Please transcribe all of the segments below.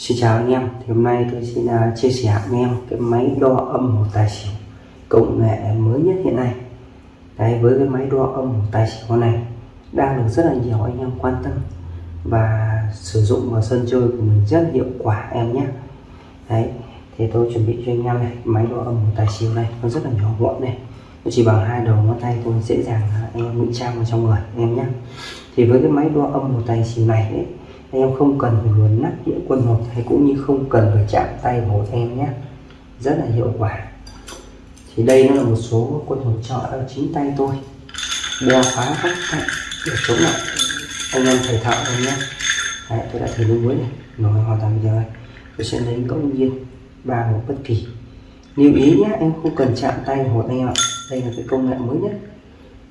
Xin chào anh em, thì hôm nay tôi xin uh, chia sẻ anh em cái máy đo âm một tài xỉu công nghệ mới nhất hiện nay. Đấy, với cái máy đo âm một tài xỉu này đang được rất là nhiều anh em quan tâm và sử dụng vào sân chơi của mình rất hiệu quả em nhé. Đấy, thì tôi chuẩn bị cho anh em này máy đo âm một tài xỉu này nó rất là nhỏ gọn này. Nó chỉ bằng hai đầu ngón tay tôi dễ dàng à, anh em ngụy trang vào trong người em nhé. Thì với cái máy đo âm một tài xỉu này ấy, anh em không cần phải luồn nắp đĩa quân hột hay cũng như không cần phải chạm tay vào em nhé. Rất là hiệu quả. Thì đây nó là một số quân hột trợ ở chính tay tôi. Đeo phá các cạnh để chống lại. Anh em thầy thợ rồi nhé. Đấy, tôi đã thử nước muối này. Nó hoàn toàn bây giờ tôi sẽ lấy ngẫu nhiên ba hộp bất kỳ. Lưu ý nhé em không cần chạm tay hột anh em ạ. Đây là cái công nghệ mới nhất.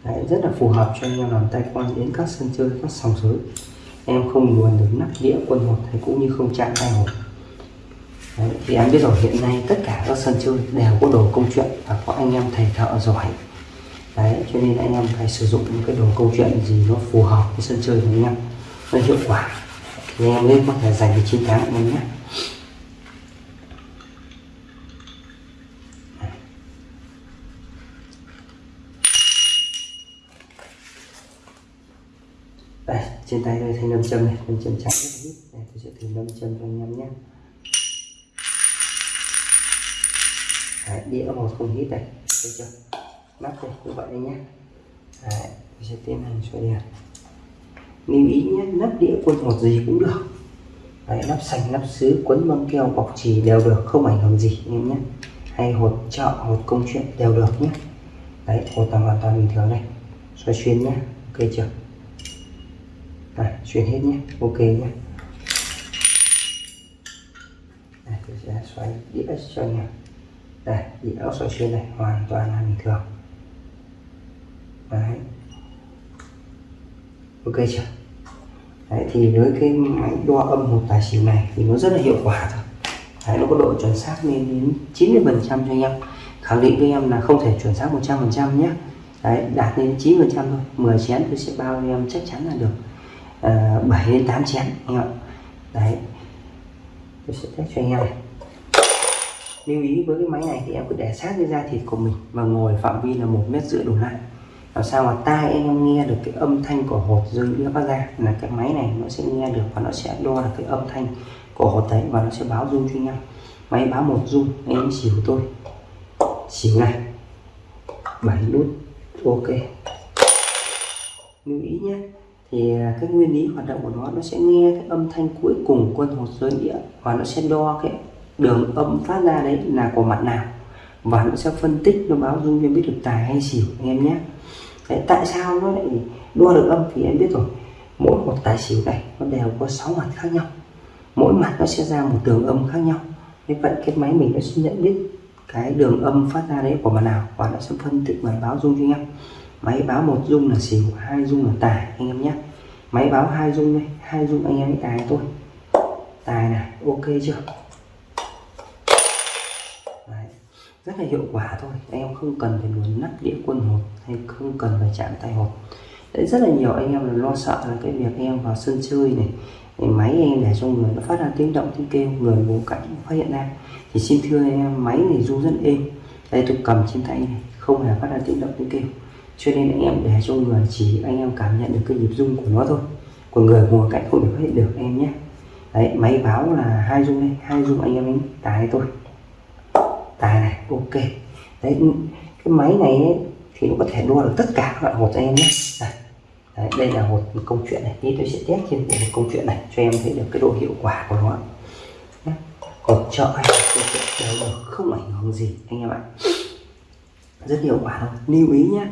Đấy, rất là phù hợp cho anh em làm tay quan đến các sân chơi các sòng sới em không luồn được nắp đĩa quân hột hay cũng như không chạm tay hột. Đấy, thì em biết rồi hiện nay tất cả các sân chơi đều có đồ công chuyện và có anh em thầy thợ giỏi. Đấy cho nên anh em phải sử dụng những cái đồ câu chuyện gì nó phù hợp với sân chơi của anh em nó hiệu quả. Thì anh em nên có thể giành được chiến thắng anh em nhé. Đây trên tay đây thanh nam châm này nam châm trắng rất ít này tôi sẽ thử nam châm cho anh em nhé. Đấy, đĩa một không hít đây. Thấy chưa? Nắp đây như vậy đây nhé. Đấy, tôi sẽ tiến hành xoay đèn. Lưu ý nhé nắp đĩa quân một gì cũng được. Đấy, nắp xanh nắp sứ quấn băng keo bọc chỉ đều được không ảnh hưởng gì anh em nhé. Hay hột chợ hột công chuyện đều được nhé. Đấy hột là hoàn toàn bình thường đây. Xoay xuyên nhé ok chưa? Này chuyển hết nhé. Ok nhé. Này tôi sẽ xoay đĩa cho nhà đây đĩa xoay xuyên này hoàn toàn là bình thường. Đấy. Ok chưa? Đấy thì với cái máy đo âm hộp tài xỉu này thì nó rất là hiệu quả thôi. Đấy, nó có độ chuẩn xác lên đến 90 phần trăm cho anh em. Khẳng định với em là không thể chuẩn xác 100 phần trăm nhé. Đấy đạt đến 9 phần trăm thôi. 10 chén tôi sẽ bao em chắc chắn là được. Ờ, à, 7 đến 8 chén anh em đấy. Tôi sẽ test cho anh em này. Lưu ý với cái máy này thì em cứ để sát cái da thịt của mình và ngồi phạm vi là một mét rưỡi đổ lại. Làm sao mà tai anh em nghe được cái âm thanh của hột rơi đĩa phát ra là cái máy này nó sẽ nghe được và nó sẽ đo được cái âm thanh của hột đấy và nó sẽ báo rung cho anh em. Máy báo một rung anh em xỉu tôi. Xỉu này. Bảy nút ok. Lưu ý nhé thì à, cái nguyên lý hoạt động của nó nó sẽ nghe cái âm thanh cuối cùng quân hột rơi đĩa và nó sẽ đo cái đường âm phát ra đấy là của mặt nào. Và nó sẽ phân tích nó báo dung viên biết được tài hay xỉu anh em nhé. Đấy, tại sao nó lại đo được âm thì em biết rồi. Mỗi một tài xỉu này nó đều có 6 mặt khác nhau. Mỗi mặt nó sẽ ra một đường âm khác nhau. Như vậy cái máy mình nó sẽ nhận biết cái đường âm phát ra đấy của mặt nào và nó sẽ phân tích và báo dung cho anh em máy báo một dung là xỉu, hai dung là tài, anh em nhé. Máy báo hai dung đây, hai dung anh em tài tôi. Tài này, ok chưa? Đấy. rất là hiệu quả thôi. Anh em không cần phải luồn nắp đĩa quân hột hay không cần phải chạm tay hột đấy, rất là nhiều anh em là lo sợ là cái việc anh em vào sân chơi này máy anh em để cho người nó phát ra tiếng động, tiếng kêu, người bố cảnh phát hiện ra. Thì xin thưa anh em, máy này du rất êm. Đây, tôi cầm trên tay này, không hề phát ra tiếng động, tiếng kêu cho nên anh em để cho người chỉ anh em cảm nhận được cái nhịp rung của nó thôi. Còn người ngồi cạnh không thể phát hiện được em nhé. Đấy máy báo là hai rung đây hai rung anh em đánh tài tôi tài này ok. Đấy cái máy này ấy, thì nó có thể đua được tất cả các loại hột anh em nhé. Đây, đấy, đây là hột công chuyện này. Tí tôi sẽ test trên một công chuyện này cho em thấy được cái độ hiệu quả của nó. Còn chợ hay công chuyện đều được không ảnh hưởng gì anh em ạ. Rất hiệu quả luôn lưu ý nhé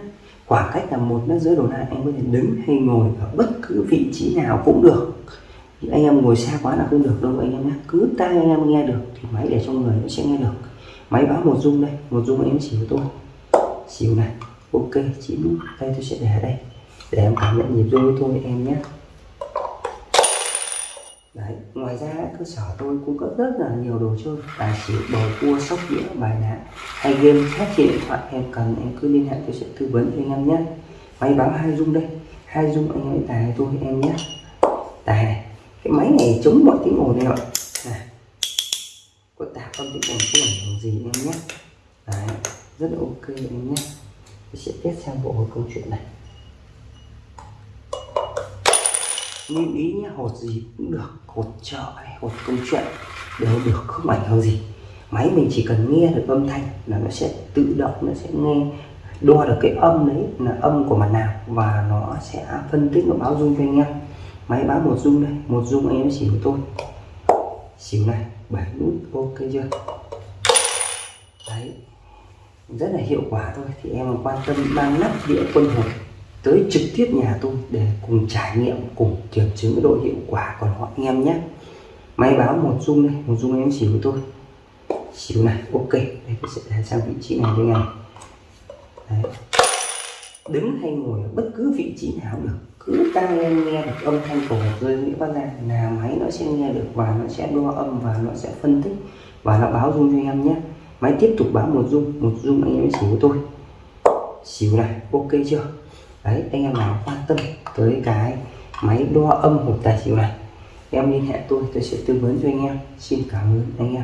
khoảng cách là một mét rưỡi đổ lại anh có thể đứng hay ngồi ở bất cứ vị trí nào cũng được. Thì anh em ngồi xa quá là không được đâu, anh em nhé cứ tai anh em nghe được thì máy để trong người nó sẽ nghe được. Máy báo một rung đây, một rung em em với tôi. Xỉu này, ok chỉ tay tôi sẽ để ở đây. Để em cảm nhận nhịp rung với tôi em nhé Đấy, ngoài ra cơ sở tôi cung cấp rất là nhiều đồ chơi tài xỉu bầu cua sóc đĩa bài đá hay game khác trên điện thoại. Em cần em cứ liên hệ tôi sẽ tư vấn cho anh em nhé. Máy báo hai dung đây hai dung anh em tài tôi em nhé. Tài này cái máy này chống mọi tiếng ồn này ạ. Âm tiếng ồn không ảnh hưởng gì em nhé. Đấy rất là ok em nhé. Tôi sẽ test sang bộ câu chuyện này. Lưu ý nhé hột gì cũng được, hột chợ hay hột công chuyện đều được, không ảnh hưởng gì. Máy mình chỉ cần nghe được âm thanh là nó sẽ tự động, nó sẽ nghe, đo được cái âm đấy là âm của mặt nào và nó sẽ phân tích nó báo dung cho anh em. Máy báo một dung đây, một dung anh em xỉu của tôi xỉu này, bảy nút, ok chưa? Đấy, rất là hiệu quả thôi, thì em quan tâm mang nắp đĩa quân hồn tới trực tiếp nhà tôi để cùng trải nghiệm, cùng kiểm chứng cái độ hiệu quả. Của họ anh em nhé, máy báo một dung đây, một dung em xỉu của tôi. Xỉu này, ok, đây tôi sẽ để sang vị trí này đây này. Đấy. đứng hay ngồi ở bất cứ vị trí nào được, cứ tăng lên nghe được âm thanh của một rơi nghĩa phát ra là máy nó sẽ nghe được và nó sẽ đo âm và nó sẽ phân tích và nó báo dung cho anh em nhé. Máy tiếp tục báo một dung một dung anh em xỉu của tôi. Xỉu này, ok chưa? Đấy, anh em nào quan tâm tới cái máy đo âm hộp tài xỉu này, em liên hệ tôi tôi sẽ tư vấn cho anh em. Xin cảm ơn anh em.